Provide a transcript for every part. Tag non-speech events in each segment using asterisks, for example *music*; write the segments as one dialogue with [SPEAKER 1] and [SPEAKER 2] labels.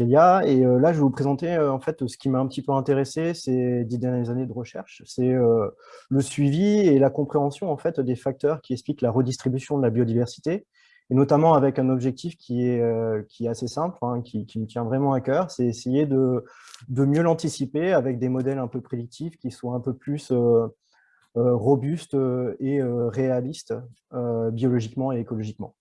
[SPEAKER 1] Et là, je vais vous présenter en fait ce qui m'a un petit peu intéressé ces dix dernières années de recherche. C'est le suivi et la compréhension en fait des facteurs qui expliquent la redistribution de la biodiversité, et notamment avec un objectif qui est, qui est assez simple, hein, qui, qui, me tient vraiment à cœur, c'est essayer de, de mieux l'anticiper avec des modèles un peu prédictifs qui soient un peu plus robustes et réalistes biologiquement et écologiquement.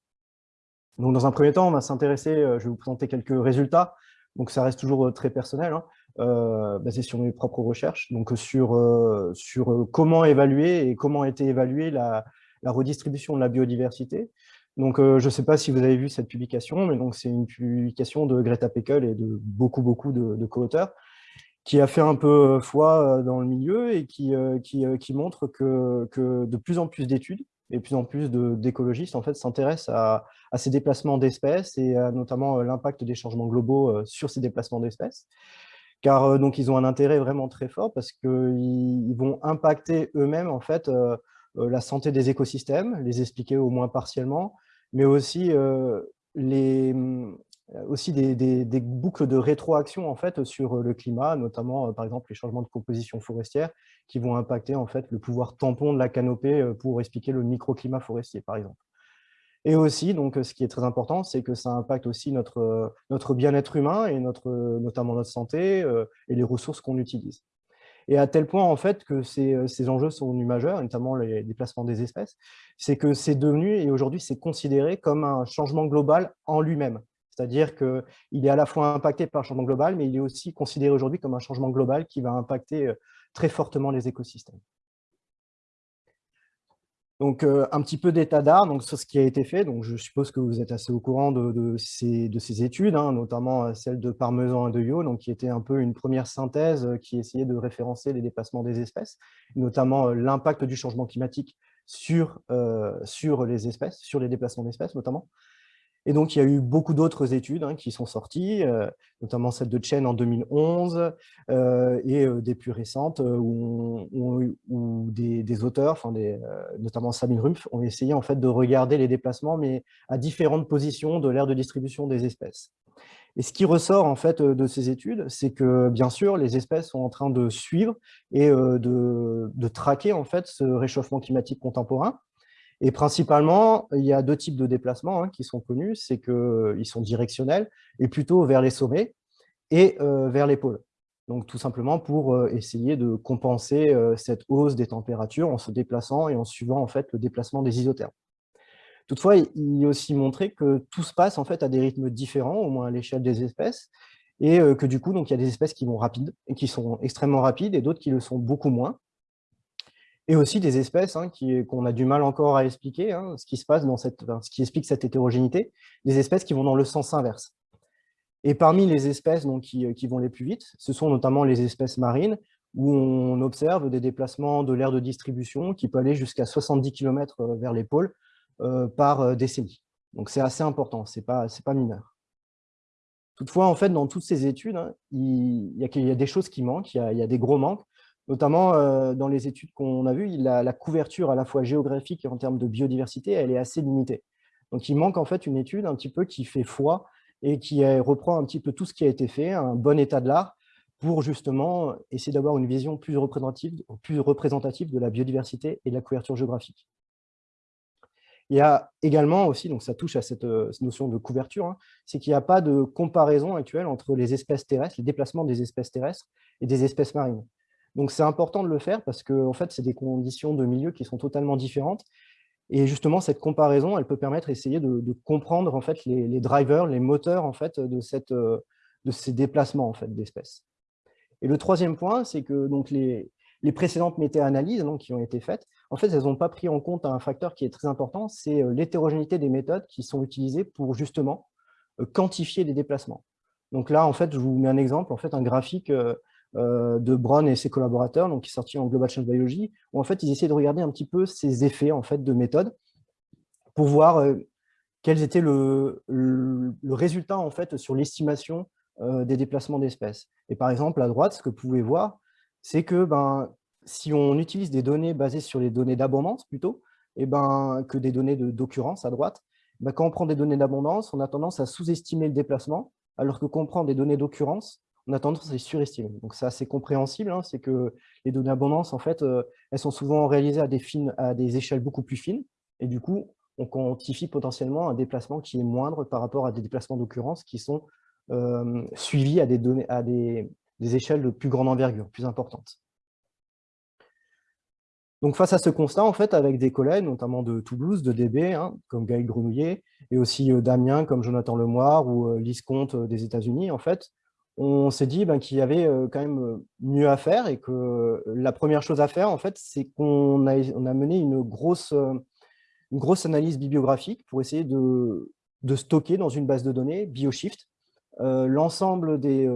[SPEAKER 1] Donc, dans un premier temps, on va s'intéresser, je vais vous présenter quelques résultats. Donc, ça reste toujours très personnel, hein, euh, basé sur mes propres recherches. Donc, sur, sur comment évaluer et comment a été évaluée la, redistribution de la biodiversité. Donc, je ne sais pas si vous avez vu cette publication, mais c'est une publication de Greta Peckel et de beaucoup, beaucoup de, de co-auteurs qui a fait un peu foi dans le milieu et qui, qui, qui montre que, que, de plus en plus d'études et plus en plus d'écologistes en fait, s'intéressent à, ces déplacements d'espèces et notamment euh, l'impact des changements globaux euh, sur ces déplacements d'espèces. Car euh, donc, ils ont un intérêt vraiment très fort parce qu'ils vont impacter eux-mêmes en fait, la santé des écosystèmes, les expliquer au moins partiellement, mais aussi les, euh, aussi des, boucles de rétroaction en fait, sur euh, le climat, notamment euh, par exemple les changements de composition forestière qui vont impacter en fait, le pouvoir tampon de la canopée pour expliquer le microclimat forestier par exemple. Et aussi, donc, ce qui est très important, c'est que ça impacte aussi notre, notre bien-être humain et notre, notamment notre santé et les ressources qu'on utilise. Et à tel point, en fait, que ces, ces enjeux sont majeurs, notamment les déplacements des espèces, c'est que c'est devenu, et aujourd'hui, c'est considéré comme un changement global en lui-même. C'est-à-dire qu'il est à la fois impacté par le changement global, mais il est aussi considéré aujourd'hui comme un changement global qui va impacter euh, très fortement les écosystèmes. Donc, euh, un petit peu d'état d'art sur ce qui a été fait. Donc, je suppose que vous êtes assez au courant de, ces, de ces, études, hein, notamment euh, celle de Parmesan et de Yo, donc, qui était un peu une première synthèse qui essayait de référencer les déplacements des espèces, notamment l'impact du changement climatique sur, sur les espèces, sur les déplacements d'espèces notamment. Et donc, il y a eu beaucoup d'autres études hein, qui sont sorties, euh, notamment celle de Chen en 2011 euh, et euh, des plus récentes où, des, auteurs, enfin notamment Sabine Rumpf, ont essayé en fait de regarder les déplacements, mais à différentes positions de l'aire de distribution des espèces. Et ce qui ressort en fait de ces études, c'est que bien sûr, les espèces sont en train de suivre et de, de traquer en fait ce réchauffement climatique contemporain, et principalement, il y a deux types de déplacements hein, qui sont connus, c'est qu'ils sont directionnels et plutôt vers les sommets et euh, vers les pôles. Donc tout simplement pour euh, essayer de compenser euh, cette hausse des températures en se déplaçant et en suivant en fait le déplacement des isothermes. Toutefois, il est aussi montré que tout se passe en fait à des rythmes différents, au moins à l'échelle des espèces, et que du coup, il y a des espèces qui vont rapides, et qui sont extrêmement rapides, et d'autres qui le sont beaucoup moins et aussi des espèces hein, qu'on a du mal encore à expliquer, hein, ce qui se passe dans cette, ce qui explique cette hétérogénéité, des espèces qui vont dans le sens inverse. Et parmi les espèces donc, qui, euh, vont les plus vite, ce sont notamment les espèces marines, où on observe des déplacements de l'aire de distribution qui peut aller jusqu'à 70 km euh, vers les pôles euh, par décennie. Donc c'est assez important, ce n'est pas, pas mineur. Toutefois, en fait, dans toutes ces études, hein, il, y a, des choses qui manquent, il y a des gros manques. Notamment, euh, dans les études qu'on a vues, la, couverture à la fois géographique et en termes de biodiversité, elle est assez limitée. Donc, il manque en fait une étude un petit peu qui fait foi et qui reprend un petit peu tout ce qui a été fait, un bon état de l'art, pour justement essayer d'avoir une vision plus représentative, plus représentative de la biodiversité et de la couverture géographique. Il y a également aussi, donc ça touche à cette, euh, notion de couverture, hein, c'est qu'il n'y a pas de comparaison actuelle entre les espèces terrestres, les déplacements des espèces terrestres et des espèces marines. Donc, c'est important de le faire parce que en fait, c'est des conditions de milieu qui sont totalement différentes. Et justement, cette comparaison, elle peut permettre d'essayer de, comprendre en fait, les, drivers, les moteurs en fait, de, cette, euh, de ces déplacements en fait, d'espèces. Et le troisième point, c'est que donc, les, les précédentes méta-analyses qui ont été faites, en fait, elles n'ont pas pris en compte un facteur qui est très important, c'est euh, l'hétérogénéité des méthodes qui sont utilisées pour justement euh, quantifier les déplacements. Donc là, en fait, je vous mets un exemple, en fait, un graphique de Brown et ses collaborateurs, donc qui est sorti en Global Change Biology, où en fait ils essayaient de regarder un petit peu ces effets en fait de méthode pour voir euh, quel était le, le, résultat en fait sur l'estimation euh, des déplacements d'espèces. Et par exemple, à droite, ce que vous pouvez voir, c'est que ben, si on utilise des données basées sur les données d'abondance plutôt, et ben, que des données d'occurrence à droite, ben, quand on prend des données d'abondance, on a tendance à sous-estimer le déplacement alors que quand on prend des données d'occurrence, on a tendance à les surestimer. Donc c'est assez compréhensible, hein, c'est que les données d'abondance, en fait, euh, elles sont souvent réalisées à des, à des échelles beaucoup plus fines, et du coup, on quantifie potentiellement un déplacement qui est moindre par rapport à des déplacements d'occurrence qui sont euh, suivis à, des, données, à des, échelles de plus grande envergure, plus importantes. Donc face à ce constat, en fait, avec des collègues, notamment de Toulouse, de DB, hein, comme Gaël Grenouillet, et aussi euh, Damien, comme Jonathan Lemoire, ou Lise Comte des États-Unis, en fait, on s'est dit ben, qu'il y avait quand même mieux à faire et que la première chose à faire, en fait, c'est qu'on a, mené une grosse, grosse analyse bibliographique pour essayer de, stocker dans une base de données, BioShift, l'ensemble des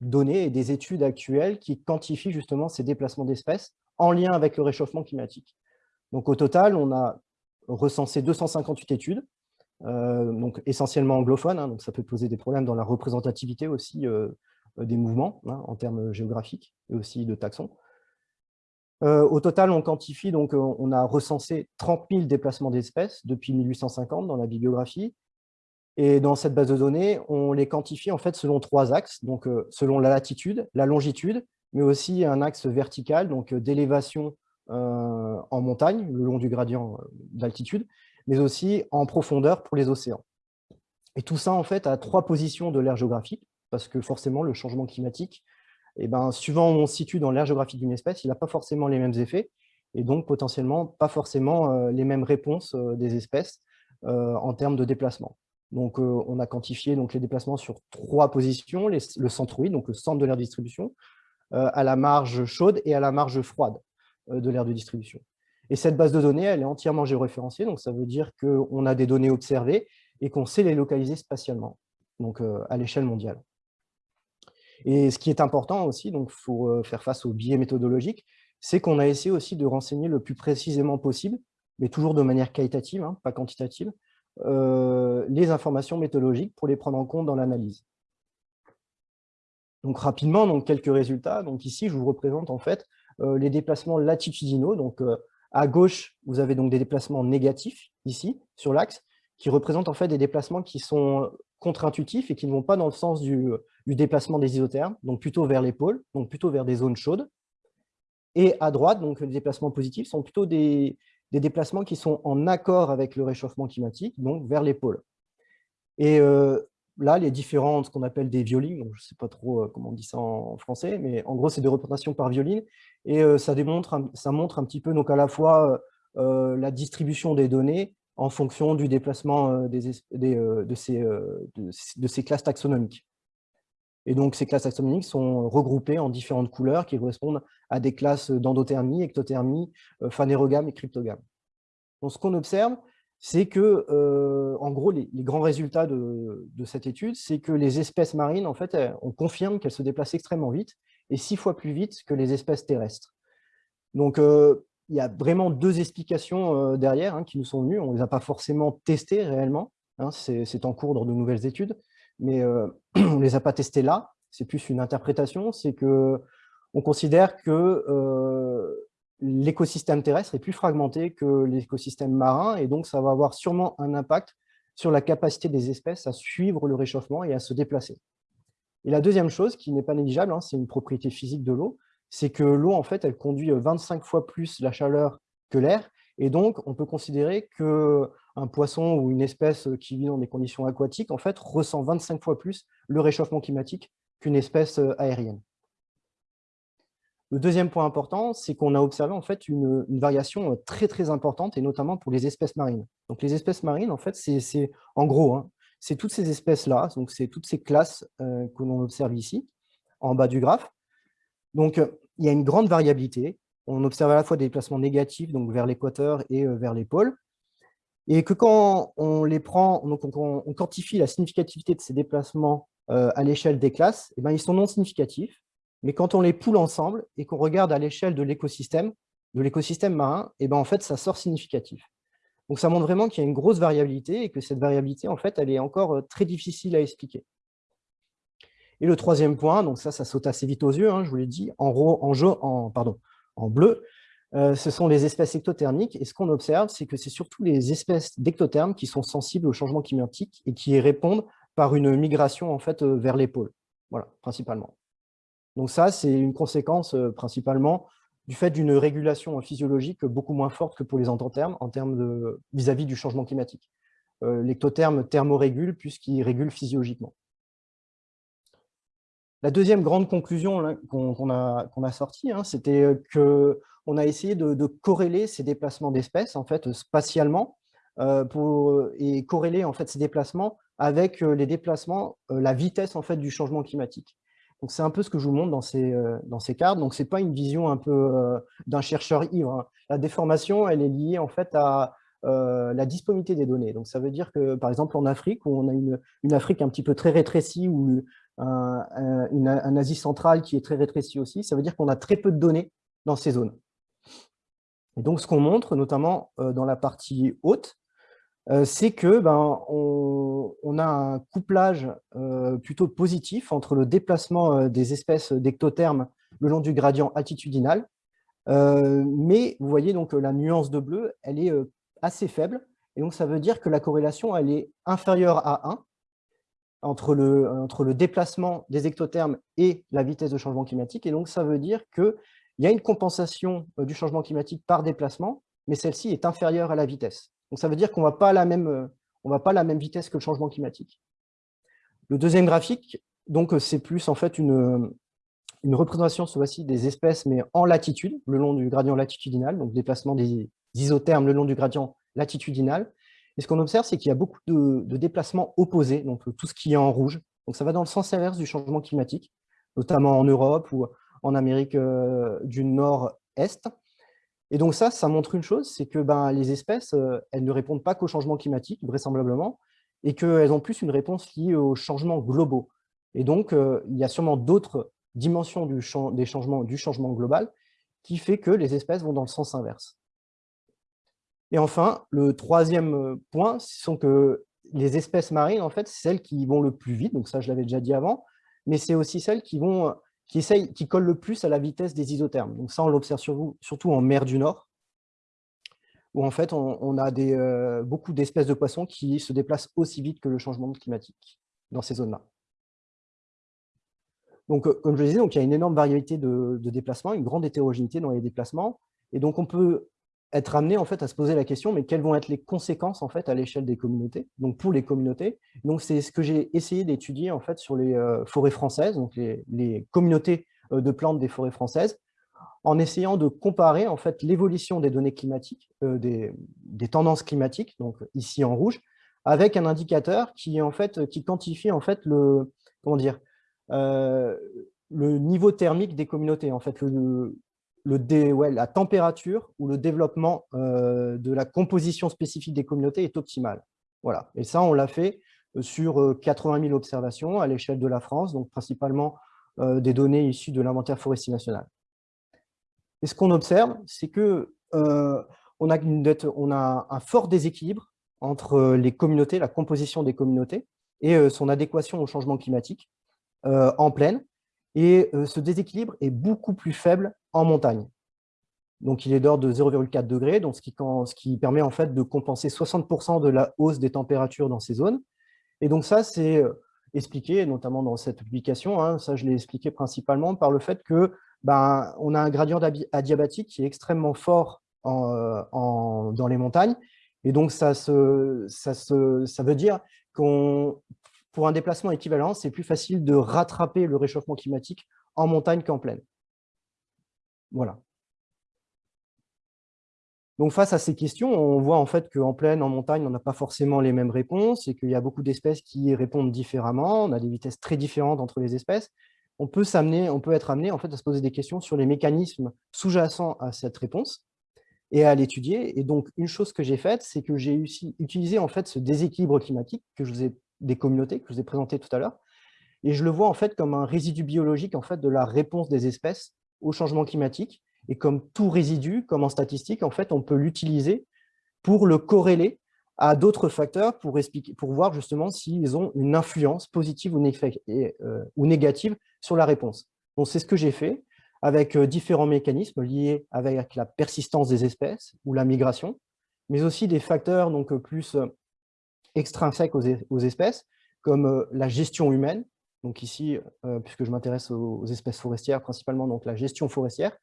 [SPEAKER 1] données et des études actuelles qui quantifient justement ces déplacements d'espèces en lien avec le réchauffement climatique. Donc au total, on a recensé 258 études, donc essentiellement anglophone, hein, donc ça peut poser des problèmes dans la représentativité aussi euh, euh, des mouvements hein, en termes géographiques et aussi de taxons. au total, on quantifie, donc on a recensé 30 000 déplacements d'espèces depuis 1850 dans la bibliographie. Et dans cette base de données, on les quantifie en fait selon trois axes, donc selon la latitude, la longitude, mais aussi un axe vertical, donc d'élévation en montagne, le long du gradient d'altitude, mais aussi en profondeur pour les océans. Et tout ça, en fait, à trois positions de l'aire géographique, parce que forcément, le changement climatique, eh ben, suivant où on se situe dans l'aire géographique d'une espèce, il n'a pas forcément les mêmes effets, et donc potentiellement pas forcément euh, les mêmes réponses euh, des espèces euh, en termes de déplacement. Donc, on a quantifié donc, les déplacements sur trois positions, le centroïde, donc le centre de l'aire de distribution, à la marge chaude et à la marge froide de l'aire de distribution. Et cette base de données, elle est entièrement géoréférenciée, donc ça veut dire qu'on a des données observées et qu'on sait les localiser spatialement, donc euh, à l'échelle mondiale. Et ce qui est important aussi, donc pour euh, faire face aux biais méthodologiques, c'est qu'on a essayé aussi de renseigner le plus précisément possible, mais toujours de manière qualitative, hein, pas quantitative, euh, les informations méthodologiques pour les prendre en compte dans l'analyse. Donc rapidement, donc quelques résultats. Donc ici, je vous représente en fait les déplacements latitudinaux, donc à gauche, vous avez donc des déplacements négatifs, ici, sur l'axe, qui représentent en fait des déplacements qui sont contre-intuitifs et qui ne vont pas dans le sens du, déplacement des isothermes, donc plutôt vers les pôles, donc plutôt vers des zones chaudes. Et à droite, donc les déplacements positifs sont plutôt des, déplacements qui sont en accord avec le réchauffement climatique, donc vers les pôles. Euh, là, les différentes, ce qu'on appelle des violines, je ne sais pas trop euh, comment on dit ça en, français, mais en gros, c'est des représentations par violine, et euh, ça, démontre, ça montre un petit peu donc à la fois euh, la distribution des données en fonction du déplacement des, de, ces, de, ces, classes taxonomiques. Et donc, ces classes taxonomiques sont regroupées en différentes couleurs qui correspondent à des classes d'endothermie, ectothermie, phanérogame et cryptogame. Donc, ce qu'on observe, c'est que, euh, en gros, les, grands résultats de, cette étude, c'est que les espèces marines, en fait, on confirme qu'elles se déplacent extrêmement vite, et six fois plus vite que les espèces terrestres. Donc, euh, il y a vraiment deux explications euh, derrière hein, qui nous sont venues. On ne les a pas forcément testées réellement, hein, c'est en cours dans de nouvelles études, mais *clears throat* on ne les a pas testées là, c'est plus une interprétation, c'est que on considère que l'écosystème terrestre est plus fragmenté que l'écosystème marin, et donc ça va avoir sûrement un impact sur la capacité des espèces à suivre le réchauffement et à se déplacer. Et la deuxième chose, qui n'est pas négligeable, hein, c'est une propriété physique de l'eau, c'est que l'eau, en fait, elle conduit 25 fois plus la chaleur que l'air, et donc on peut considérer qu'un poisson ou une espèce qui vit dans des conditions aquatiques, en fait, ressent 25 fois plus le réchauffement climatique qu'une espèce aérienne. Le deuxième point important, c'est qu'on a observé en fait une, variation euh, très très importante, et notamment pour les espèces marines. Donc les espèces marines, en fait, c'est en gros, hein, c'est toutes ces espèces-là, donc c'est toutes ces classes euh, que l'on observe ici, en bas du graphe. Donc euh, il y a une grande variabilité. On observe à la fois des déplacements négatifs, donc vers l'équateur et vers les pôles, et que quand on les prend, donc on, quantifie la significativité de ces déplacements à l'échelle des classes, eh ben, ils sont non significatifs. Mais quand on les poule ensemble et qu'on regarde à l'échelle de l'écosystème, de l'écosystème marin, eh ben en fait, ça sort significatif. Donc, ça montre vraiment qu'il y a une grosse variabilité et que cette variabilité, en fait, elle est encore euh, très difficile à expliquer. Et le troisième point, donc ça, ça saute assez vite aux yeux, hein, je vous l'ai dit, en, en, en, pardon, en bleu, euh, ce sont les espèces ectothermiques. Et ce qu'on observe, c'est que c'est surtout les espèces d'ectothermes qui sont sensibles au changement climatique et qui répondent par une migration en fait, vers les pôles, voilà, principalement. Donc ça, c'est une conséquence principalement du fait d'une régulation physiologique beaucoup moins forte que pour les endothermes en termes vis-à-vis -vis du changement climatique. L'ectotherme thermorégule puisqu'il régule physiologiquement. La deuxième grande conclusion qu'on a, sortie, hein, c'était euh, qu'on a essayé de, corréler ces déplacements d'espèces en fait, spatialement euh, et corréler en fait, ces déplacements avec euh, les déplacements, la vitesse en fait, du changement climatique. C'est un peu ce que je vous montre dans ces, dans ces cartes. Donc ce n'est pas une vision un peu d'un chercheur ivre. Hein. La déformation, elle est liée en fait à la disponibilité des données. Donc ça veut dire que par exemple en Afrique, où on a une, une Afrique un petit peu très rétrécie, où un, Asie centrale qui est très rétrécie aussi, ça veut dire qu'on a très peu de données dans ces zones. Et donc, ce qu'on montre, notamment euh, dans la partie haute, euh, c'est que ben, on, a un couplage euh, plutôt positif entre le déplacement des espèces d'ectothermes le long du gradient altitudinal, mais vous voyez donc la nuance de bleu, elle est assez faible, et donc ça veut dire que la corrélation elle est inférieure à 1, entre le, entre le déplacement des ectothermes et la vitesse de changement climatique. Et donc, ça veut dire qu'il y a une compensation euh, du changement climatique par déplacement, mais celle-ci est inférieure à la vitesse. Donc, ça veut dire qu'on ne va pas à la même, euh, va pas à la même vitesse que le changement climatique. Le deuxième graphique, donc euh, c'est plus en fait une, une représentation, des espèces, mais en latitude, le long du gradient latitudinal, donc déplacement des isothermes le long du gradient latitudinal. Et ce qu'on observe, c'est qu'il y a beaucoup de, déplacements opposés, donc euh, tout ce qui est en rouge. Donc ça va dans le sens inverse du changement climatique, notamment en Europe ou en Amérique euh, du Nord-Est. Et donc ça, ça montre une chose, c'est que ben, les espèces, euh, elles ne répondent pas qu'au changement climatique, vraisemblablement, et qu'elles ont plus une réponse liée aux changements globaux. Et donc, il y a sûrement d'autres dimensions du, des changements, du changement global qui fait que les espèces vont dans le sens inverse. Et enfin, le troisième euh, point, ce que les espèces marines, en fait, c'est celles qui vont le plus vite, donc ça, je l'avais déjà dit avant, mais c'est aussi celles qui, vont, qui, collent le plus à la vitesse des isothermes. Donc ça, on l'observe surtout en mer du Nord, où en fait, on, a euh, beaucoup d'espèces de poissons qui se déplacent aussi vite que le changement climatique dans ces zones-là. Donc, euh, comme je le disais, donc, il y a une énorme variété de, de déplacements, une grande hétérogénéité dans les déplacements, et donc on peut être amené en fait à se poser la question, mais quelles vont être les conséquences en fait à l'échelle des communautés, donc pour les communautés. Donc c'est ce que j'ai essayé d'étudier en fait sur les euh, forêts françaises, donc les, communautés euh, de plantes des forêts françaises, en essayant de comparer en fait l'évolution des données climatiques, euh, des, tendances climatiques, donc ici en rouge, avec un indicateur qui en fait qui quantifie en fait le comment dire le niveau thermique des communautés, en fait la température ou le développement euh, de la composition spécifique des communautés est optimale. Voilà. Et ça, on l'a fait euh, sur 80 euh, 000 observations à l'échelle de la France, donc principalement des données issues de l'inventaire forestier national. Et ce qu'on observe, c'est que on, a a un fort déséquilibre entre les communautés, la composition des communautés, et son adéquation au changement climatique en plaine, et ce déséquilibre est beaucoup plus faible en montagne. Donc, il est d'ordre de 0,4 degrés, donc ce qui, permet en fait de compenser 60% de la hausse des températures dans ces zones. Et donc ça, c'est expliqué, notamment dans cette publication, hein, ça je l'ai expliqué principalement par le fait que ben, on a un gradient adiabatique qui est extrêmement fort en, dans les montagnes, et donc ça, se, ça veut dire qu'on pour un déplacement équivalent, c'est plus facile de rattraper le réchauffement climatique en montagne qu'en plaine. Voilà. Donc face à ces questions, on voit en fait qu'en plaine, en montagne, on n'a pas forcément les mêmes réponses et qu'il y a beaucoup d'espèces qui répondent différemment. On a des vitesses très différentes entre les espèces. On peut, on peut être amené en fait, à se poser des questions sur les mécanismes sous-jacents à cette réponse et à l'étudier. Et donc, une chose que j'ai faite, c'est que j'ai utilisé en fait ce déséquilibre climatique que vous des communautés que je vous ai présenté tout à l'heure. Et je le vois en fait comme un résidu biologique en fait de la réponse des espèces au changement climatique. Et comme tout résidu, comme en statistique, en fait, on peut l'utiliser pour le corréler à d'autres facteurs pour, expliquer, pour voir justement s'ils ont une influence positive ou, euh, négative sur la réponse. Donc c'est ce que j'ai fait avec euh, différents mécanismes liés avec la persistance des espèces ou la migration, mais aussi des facteurs donc plus euh, extrinsèques aux, espèces, comme la gestion humaine, donc ici, puisque je m'intéresse aux, espèces forestières, principalement donc la gestion forestière,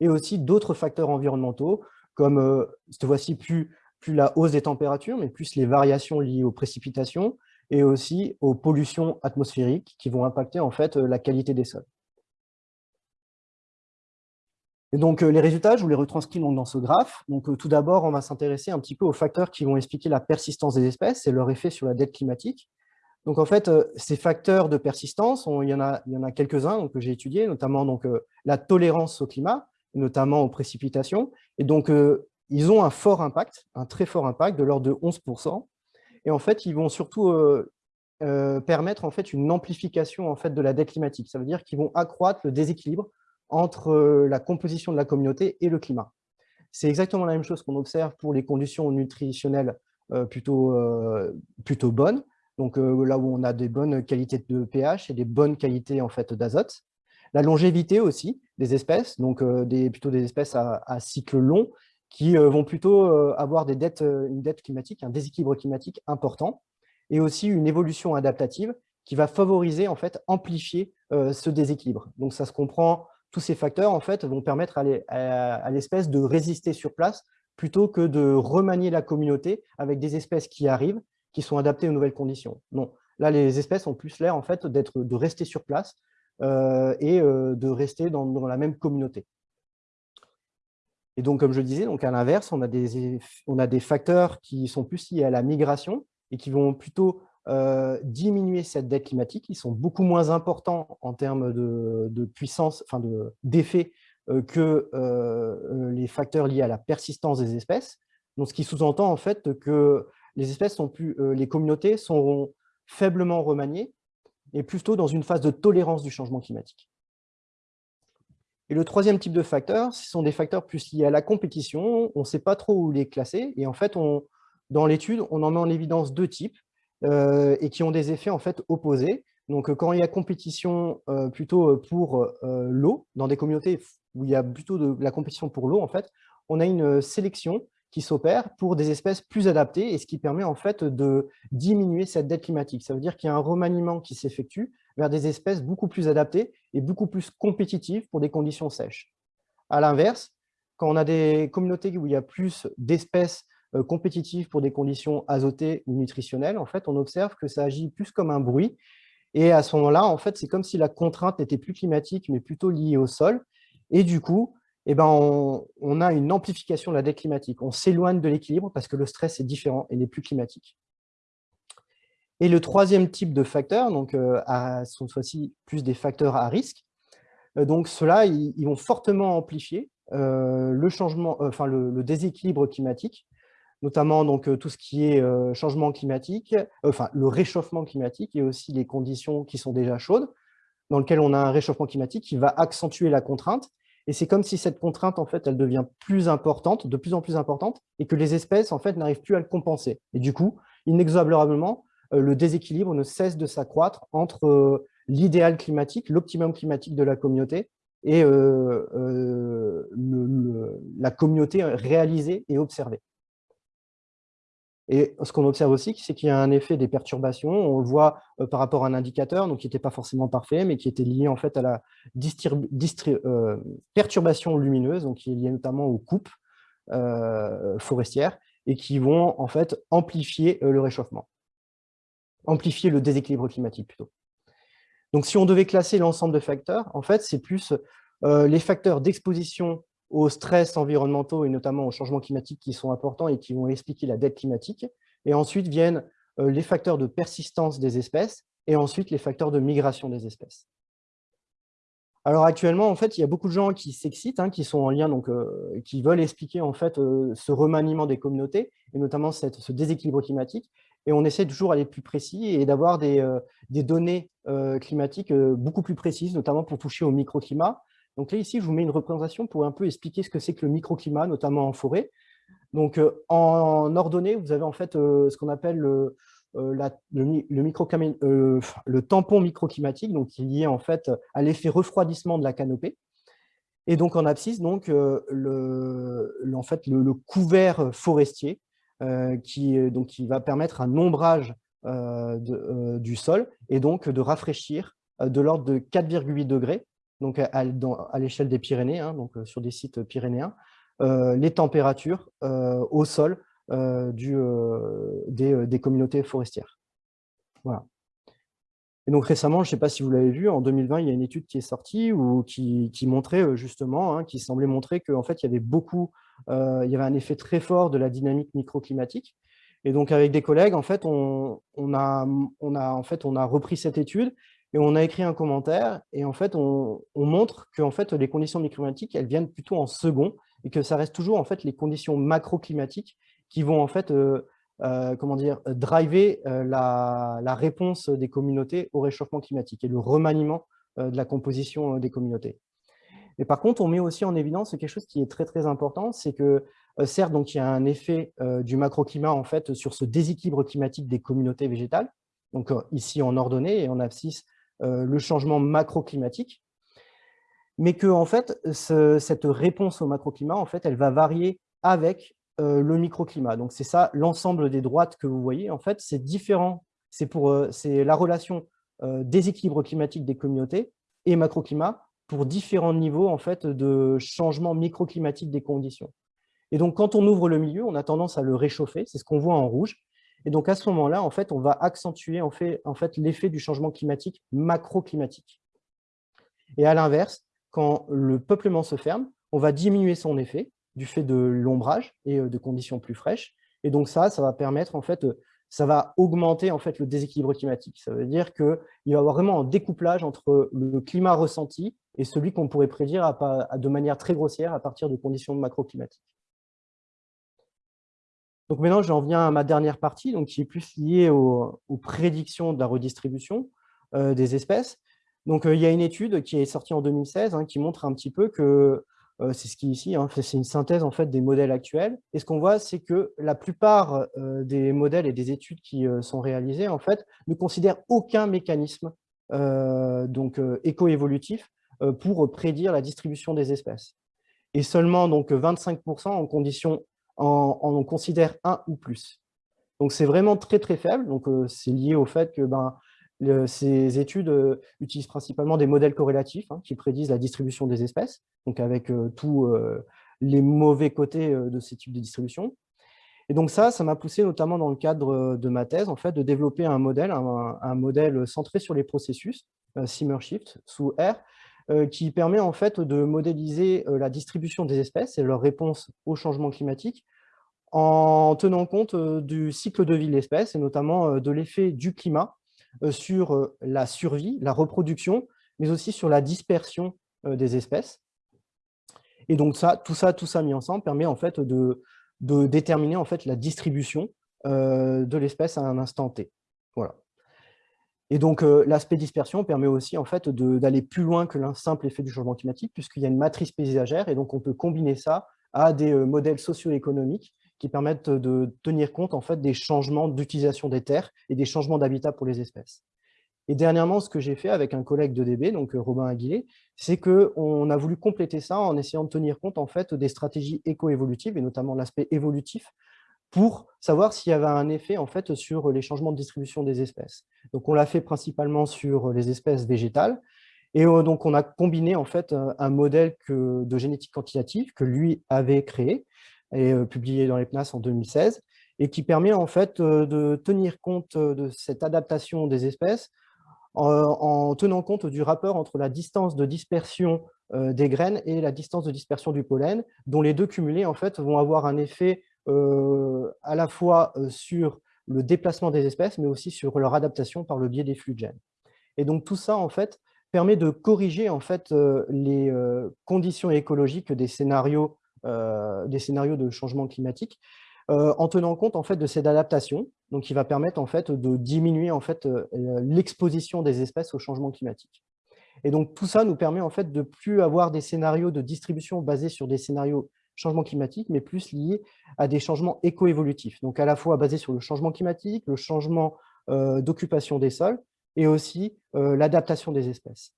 [SPEAKER 1] et aussi d'autres facteurs environnementaux, comme cette fois-ci plus, la hausse des températures, mais plus les variations liées aux précipitations, et aussi aux pollutions atmosphériques qui vont impacter en fait la qualité des sols. Et donc, les résultats, je vous les retranscris dans ce graphe. Donc, tout d'abord, on va s'intéresser un petit peu aux facteurs qui vont expliquer la persistance des espèces et leur effet sur la dette climatique. Donc, en fait, ces facteurs de persistance, il y en a, quelques-uns que j'ai étudiés, notamment donc, la tolérance au climat, notamment aux précipitations. Et donc, ils ont un fort impact, un très fort impact de l'ordre de 11%. Et en fait, ils vont surtout permettre en fait, une amplification en fait, de la dette climatique. Ça veut dire qu'ils vont accroître le déséquilibre entre la composition de la communauté et le climat. C'est exactement la même chose qu'on observe pour les conditions nutritionnelles plutôt, plutôt bonnes, donc là où on a des bonnes qualités de pH et des bonnes qualités en fait, d'azote. La longévité aussi des espèces, donc des, plutôt des espèces à, cycle long, qui vont plutôt avoir une dette climatique, un déséquilibre climatique important, et aussi une évolution adaptative qui va favoriser, en fait, amplifier ce déséquilibre. Donc ça se comprend tous ces facteurs en fait, vont permettre à l'espèce de résister sur place plutôt que de remanier la communauté avec des espèces qui arrivent, qui sont adaptées aux nouvelles conditions. Non, là, les espèces ont plus l'air en fait, de rester sur place euh, et euh, de rester dans, la même communauté. Et donc, comme je disais, donc à l'inverse, on, a des, on a des facteurs qui sont plus liés à la migration et qui vont plutôt euh, diminuer cette dette climatique. Ils sont beaucoup moins importants en termes de, puissance, enfin d'effet que les facteurs liés à la persistance des espèces. Donc, ce qui sous-entend en fait que les espèces sont plus, les communautés seront faiblement remaniées et plutôt dans une phase de tolérance du changement climatique. Et le troisième type de facteurs, ce sont des facteurs plus liés à la compétition. On ne sait pas trop où les classer. Et en fait, dans l'étude, on en met en évidence deux types. Euh, et qui ont des effets en fait opposés. Donc, quand il y a compétition euh, plutôt euh, pour l'eau, dans des communautés où il y a plutôt de la compétition pour l'eau, en fait, on a une sélection qui s'opère pour des espèces plus adaptées et ce qui permet en fait de diminuer cette dette climatique. Ça veut dire qu'il y a un remaniement qui s'effectue vers des espèces beaucoup plus adaptées et beaucoup plus compétitives pour des conditions sèches. À l'inverse, quand on a des communautés où il y a plus d'espèces euh, compétitif pour des conditions azotées ou nutritionnelles, en fait, on observe que ça agit plus comme un bruit. Et à ce moment-là, en fait, c'est comme si la contrainte n'était plus climatique, mais plutôt liée au sol. Et du coup, eh ben, on, a une amplification de la dette climatique. On s'éloigne de l'équilibre parce que le stress est différent et n'est plus climatique. Et le troisième type de facteurs, donc, euh, sont fois-ci plus des facteurs à risque. Euh, donc, ceux-là, ils, vont fortement amplifier le, changement, déséquilibre climatique notamment donc, euh, tout ce qui est euh, changement climatique, euh, enfin le réchauffement climatique et aussi les conditions qui sont déjà chaudes, dans lesquelles on a un réchauffement climatique qui va accentuer la contrainte. Et c'est comme si cette contrainte, en fait, elle devient plus importante, de plus en plus importante, et que les espèces, en fait, n'arrivent plus à le compenser. Et du coup, inexorablement, le déséquilibre ne cesse de s'accroître entre l'idéal climatique, l'optimum climatique de la communauté, et la communauté réalisée et observée. Et ce qu'on observe aussi, c'est qu'il y a un effet des perturbations. On le voit euh, par rapport à un indicateur, donc qui n'était pas forcément parfait, mais qui était lié en fait à la euh, perturbation lumineuse, donc qui est liée notamment aux coupes euh, forestières, et qui vont en fait amplifier le réchauffement, amplifier le déséquilibre climatique plutôt. Donc si on devait classer l'ensemble de facteurs, en fait, c'est plus les facteurs d'exposition aux stress environnementaux et notamment aux changements climatiques qui sont importants et qui vont expliquer la dette climatique. Et ensuite viennent euh, les facteurs de persistance des espèces et ensuite les facteurs de migration des espèces. Alors actuellement, en fait, il y a beaucoup de gens qui s'excitent, hein, qui sont en lien, donc, euh, qui veulent expliquer en fait euh, ce remaniement des communautés et notamment cette, ce déséquilibre climatique. Et on essaie toujours d'aller plus précis et d'avoir des, des, données climatiques beaucoup plus précises, notamment pour toucher au microclimat, donc là, ici, je vous mets une représentation pour un peu expliquer ce que c'est que le microclimat, notamment en forêt. Donc, euh, en ordonnée, vous avez en fait euh, ce qu'on appelle le, euh, le, tampon microclimatique, donc qui est lié en fait à l'effet refroidissement de la canopée. Et donc en abscisse, donc, le, en fait, le, couvert forestier qui, donc, qui va permettre un ombrage du sol et donc de rafraîchir de l'ordre de 4,8 degrés, donc à, l'échelle des Pyrénées, hein, donc sur des sites pyrénéens, les températures au sol des, communautés forestières. Voilà. Et donc récemment, je ne sais pas si vous l'avez vu, en 2020, il y a une étude qui est sortie ou qui, montrait euh, justement, hein, qui semblait montrer qu'en fait, il y avait beaucoup, euh, il y avait un effet très fort de la dynamique microclimatique. Et donc avec des collègues, en fait, on a repris cette étude et on a écrit un commentaire et en fait, on, montre que en fait, les conditions microclimatiques, elles viennent plutôt en second et que ça reste toujours en fait les conditions macroclimatiques qui vont en fait euh, euh, comment dire, driver euh, la, réponse des communautés au réchauffement climatique et le remaniement de la composition des communautés. Mais par contre, on met aussi en évidence quelque chose qui est très très important, c'est que certes, donc, il y a un effet du macroclimat en fait, sur ce déséquilibre climatique des communautés végétales, donc ici en ordonnée et en abscisse le changement macroclimatique, mais que en fait, cette réponse au macroclimat, en fait, elle va varier avec euh, le microclimat. Donc, c'est ça, l'ensemble des droites que vous voyez. En fait, c'est différent. C'est euh, la relation euh, déséquilibre climatique des communautés et macroclimat pour différents niveaux en fait, de changement microclimatique des conditions. Et donc, quand on ouvre le milieu, on a tendance à le réchauffer. C'est ce qu'on voit en rouge. Et donc, à ce moment-là, en fait, on va accentuer en fait, l'effet du changement climatique macroclimatique. Et à l'inverse, quand le peuplement se ferme, on va diminuer son effet du fait de l'ombrage et euh, de conditions plus fraîches. Et donc ça, ça va permettre, en fait, euh, ça va augmenter en fait le déséquilibre climatique. Ça veut dire qu'il va y avoir vraiment un découplage entre le climat ressenti et celui qu'on pourrait prédire de manière très grossière à partir de conditions macroclimatiques. Donc maintenant, j'en viens à ma dernière partie, donc qui est plus liée aux, prédictions de la redistribution euh, des espèces. Donc il y a une étude qui est sortie en 2016 hein, qui montre un petit peu que euh, c'est ce qui est ici, hein, c'est une synthèse en fait des modèles actuels. Et ce qu'on voit, c'est que la plupart euh, des modèles et des études qui euh, sont réalisées en fait ne considèrent aucun mécanisme donc éco-évolutif pour prédire la distribution des espèces. Et seulement donc 25% en condition en, en, considèrent un ou plus. Donc c'est vraiment très très faible. Donc c'est lié au fait que ben, ces études euh, utilisent principalement des modèles corrélatifs hein, qui prédisent la distribution des espèces, donc avec euh, tous euh, les mauvais côtés de ces types de distribution. Et donc ça, ça m'a poussé notamment dans le cadre de ma thèse, en fait, de développer un modèle, un, modèle centré sur les processus, Shift sous R, qui permet en fait de modéliser la distribution des espèces et leur réponse au changement climatique en tenant compte du cycle de vie de l'espèce et notamment de l'effet du climat euh, sur euh, la survie, la reproduction, mais aussi sur la dispersion euh, des espèces. Et donc ça, tout ça, tout ça mis ensemble permet en fait de, de déterminer en fait la distribution de l'espèce à un instant T. Voilà. Et donc l'aspect dispersion permet aussi en fait d'aller plus loin que l'un simple effet du changement climatique, puisqu'il y a une matrice paysagère, et donc on peut combiner ça à des modèles socio-économiques qui permettent de tenir compte en fait, des changements d'utilisation des terres et des changements d'habitat pour les espèces. Et dernièrement, ce que j'ai fait avec un collègue de DB, donc euh, Robin Aguilé, c'est qu'on a voulu compléter ça en essayant de tenir compte en fait, des stratégies éco-évolutives, et notamment l'aspect évolutif, pour savoir s'il y avait un effet en fait, sur les changements de distribution des espèces. Donc on l'a fait principalement sur les espèces végétales, et euh, donc on a combiné en fait, un modèle de génétique quantitative que lui avait créé, et euh, publié dans les PNAS en 2016, et qui permet en fait euh, de tenir compte euh, de cette adaptation des espèces en, tenant compte du rapport entre la distance de dispersion des graines et la distance de dispersion du pollen, dont les deux cumulés en fait vont avoir un effet à la fois sur le déplacement des espèces, mais aussi sur leur adaptation par le biais des flux de gènes. Et donc tout ça en fait permet de corriger en fait les conditions écologiques des scénarios euh, des scénarios de changement climatique, euh, en tenant compte en fait de cette adaptation, donc qui va permettre en fait de diminuer en fait euh, l'exposition des espèces au changement climatique. Et donc tout ça nous permet en fait de plus avoir des scénarios de distribution basés sur des scénarios changement climatique, mais plus liés à des changements éco-évolutifs, donc à la fois basés sur le changement climatique, le changement d'occupation des sols, et aussi l'adaptation des espèces.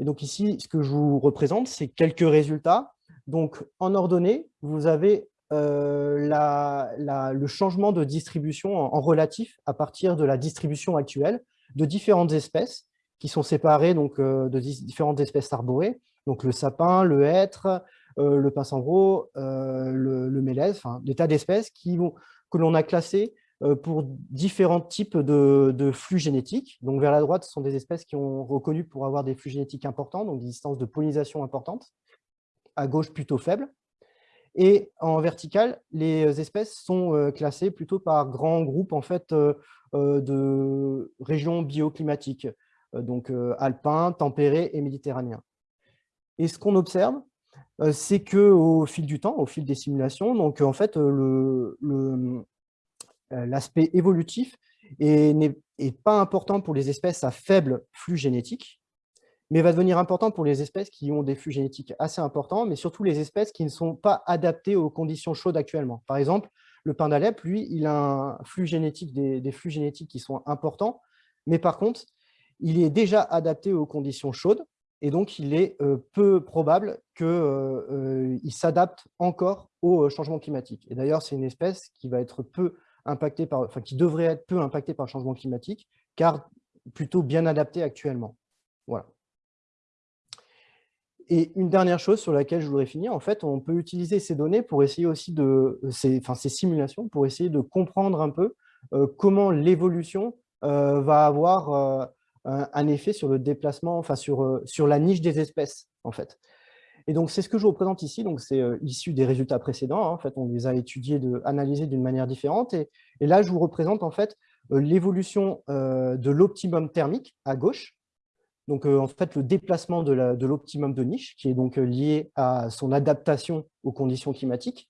[SPEAKER 1] Et donc ici, ce que je vous représente, c'est quelques résultats. Donc, en ordonnée, vous avez le changement de distribution en, relatif à partir de la distribution actuelle de différentes espèces qui sont séparées donc, de différentes espèces arborées, donc le sapin, le hêtre, le pin gros, le, le mélèze, enfin des tas d'espèces que l'on a classées pour différents types de, flux génétiques. Donc vers la droite, ce sont des espèces qui ont reconnu pour avoir des flux génétiques importants, donc des distances de pollinisation importantes, à gauche plutôt faibles. Et en vertical, les espèces sont classées plutôt par grands groupes en fait, de régions bioclimatiques, donc alpins, tempérés et méditerranéens. Et ce qu'on observe, c'est qu'au fil du temps, au fil des simulations, donc en fait, l'aspect évolutif n'est pas important pour les espèces à faible flux génétique, mais va devenir important pour les espèces qui ont des flux génétiques assez importants, mais surtout les espèces qui ne sont pas adaptées aux conditions chaudes actuellement. Par exemple, le pain d'Alep, lui, il a un flux génétique, des, flux génétiques qui sont importants, mais par contre, il est déjà adapté aux conditions chaudes, et donc il est euh, peu probable qu'il euh, euh, s'adapte encore au changement climatique. Et d'ailleurs, c'est une espèce qui va être peu impactée par, enfin, qui devrait être peu impactée par le changement climatique, car plutôt bien adaptée actuellement. Voilà. Et une dernière chose sur laquelle je voudrais finir, en fait, on peut utiliser ces données pour essayer aussi de, ces, enfin, ces simulations, pour essayer de comprendre un peu comment l'évolution va avoir un, effet sur le déplacement, enfin sur, sur la niche des espèces, en fait. Et donc, c'est ce que je vous présente ici, donc c'est issu des résultats précédents, hein. en fait, on les a étudiés, de, analysés d'une manière différente, et, et, là, je vous représente en fait l'évolution de l'optimum thermique à gauche, donc, euh, en fait, le déplacement de l'optimum de, niche, qui est donc euh, lié à son adaptation aux conditions climatiques,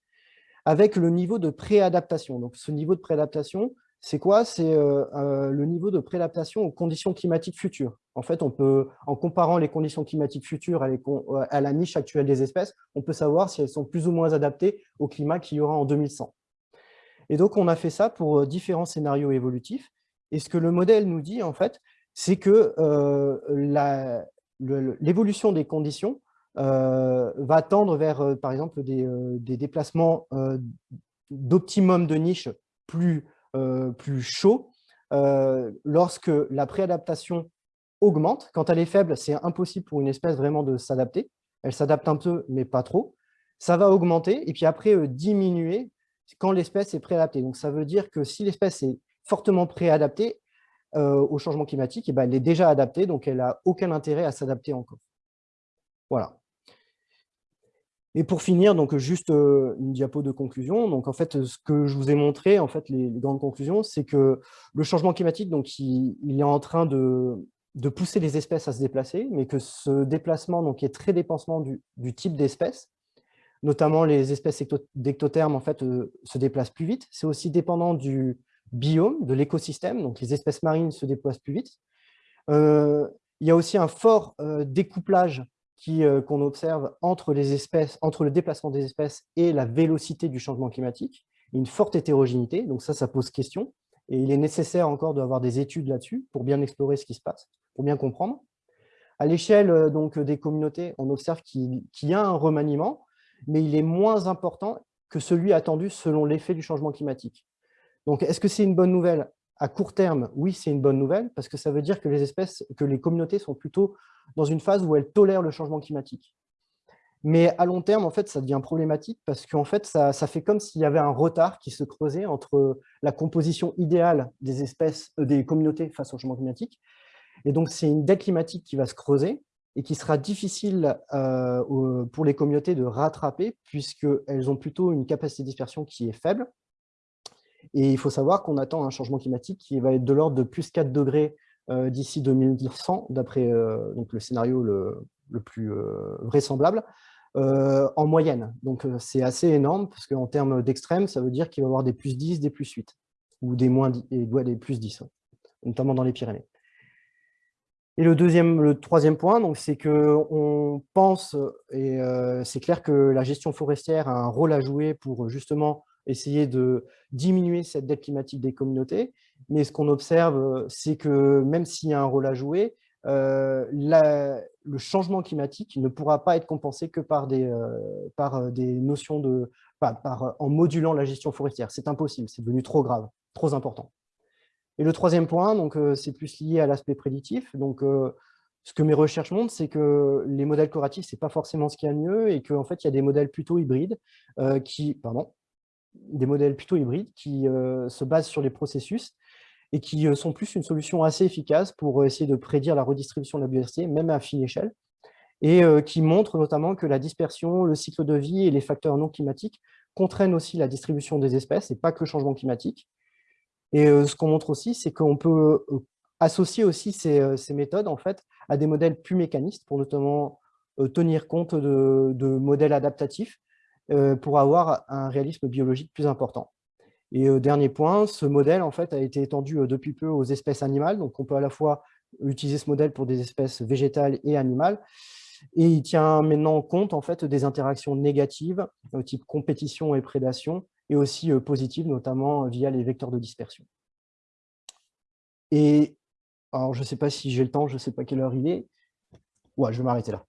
[SPEAKER 1] avec le niveau de préadaptation. Donc, ce niveau de préadaptation, c'est quoi? C'est euh, le niveau de préadaptation aux conditions climatiques futures. En fait, on peut, en comparant les conditions climatiques futures à, la niche actuelle des espèces, on peut savoir si elles sont plus ou moins adaptées au climat qu'il y aura en 2100. Et donc, on a fait ça pour différents scénarios évolutifs. Et ce que le modèle nous dit, en fait, c'est que euh, l'évolution des conditions euh, va tendre vers, euh, par exemple, des, déplacements d'optimum de niche plus, plus chauds lorsque la préadaptation augmente. Quand elle est faible, c'est impossible pour une espèce vraiment de s'adapter. Elle s'adapte un peu, mais pas trop. Ça va augmenter et puis après diminuer quand l'espèce est préadaptée. Donc ça veut dire que si l'espèce est fortement préadaptée, euh, au changement climatique, eh ben, elle est déjà adaptée, donc elle n'a aucun intérêt à s'adapter encore. Voilà. Et pour finir, donc juste euh, une diapo de conclusion. Donc en fait, ce que je vous ai montré, en fait, les, grandes conclusions, c'est que le changement climatique, donc il, est en train de, pousser les espèces à se déplacer, mais que ce déplacement donc est très dépendant du, type d'espèce. Notamment les espèces d'ectothermes en fait euh, se déplacent plus vite. C'est aussi dépendant du, biome, de l'écosystème, donc les espèces marines se déplacent plus vite. Euh, il y a aussi un fort découplage euh, qu'on observe entre les espèces, entre le déplacement des espèces et la vélocité du changement climatique, une forte hétérogénéité, donc ça, ça pose question, et il est nécessaire encore d'avoir des études là-dessus pour bien explorer ce qui se passe, pour bien comprendre. À l'échelle donc des communautés, on observe qu'il y a un remaniement, mais il est moins important que celui attendu selon l'effet du changement climatique. Donc, est-ce que c'est une bonne nouvelle? À court terme, oui, c'est une bonne nouvelle, parce que ça veut dire que les espèces, que les communautés sont plutôt dans une phase où elles tolèrent le changement climatique. Mais à long terme, en fait, ça devient problématique parce qu'en fait, ça, fait comme s'il y avait un retard qui se creusait entre la composition idéale des espèces, euh, des communautés face au changement climatique. Et donc, c'est une dette climatique qui va se creuser et qui sera difficile euh, pour les communautés de rattraper puisqu'elles ont plutôt une capacité de dispersion qui est faible et il faut savoir qu'on attend un changement climatique qui va être de l'ordre de plus 4 degrés d'ici 2100, d'après euh, le scénario le, plus euh, vraisemblable, en moyenne. Donc c'est assez énorme, parce qu'en termes d'extrême, ça veut dire qu'il va y avoir des plus 10, des plus 8, ou des moins 10, et des plus 10, notamment dans les Pyrénées. Et le, deuxième, le troisième point, c'est qu'on pense, et c'est clair que la gestion forestière a un rôle à jouer pour justement essayer de diminuer cette dette climatique des communautés. Mais ce qu'on observe, c'est que même s'il y a un rôle à jouer, euh, le changement climatique ne pourra pas être compensé que par des, par des notions de... En modulant la gestion forestière. C'est impossible, c'est devenu trop grave, trop important. Et le troisième point, c'est plus lié à l'aspect prédictif. Donc, ce que mes recherches montrent, c'est que les modèles corrélatifs, ce n'est pas forcément ce qu'il y a de mieux et qu'en fait, il y a des modèles plutôt hybrides qui, pardon, des modèles plutôt hybrides qui se basent sur les processus et qui euh, sont plus une solution assez efficace pour euh, essayer de prédire la redistribution de la biodiversité, même à fine échelle, et euh, qui montrent notamment que la dispersion, le cycle de vie et les facteurs non climatiques contraignent aussi la distribution des espèces, et pas que le changement climatique. Et ce qu'on montre aussi, c'est qu'on peut associer aussi ces, méthodes en fait, à des modèles plus mécanistes, pour notamment tenir compte de, de modèles adaptatifs, pour avoir un réalisme biologique plus important. Et dernier point, ce modèle en fait, a été étendu depuis peu aux espèces animales. Donc, on peut à la fois utiliser ce modèle pour des espèces végétales et animales. Et il tient maintenant compte en fait, des interactions négatives, type compétition et prédation, et aussi positives, notamment via les vecteurs de dispersion. Et alors, je ne sais pas si j'ai le temps, je ne sais pas quelle heure il est. Ouais, je vais m'arrêter là.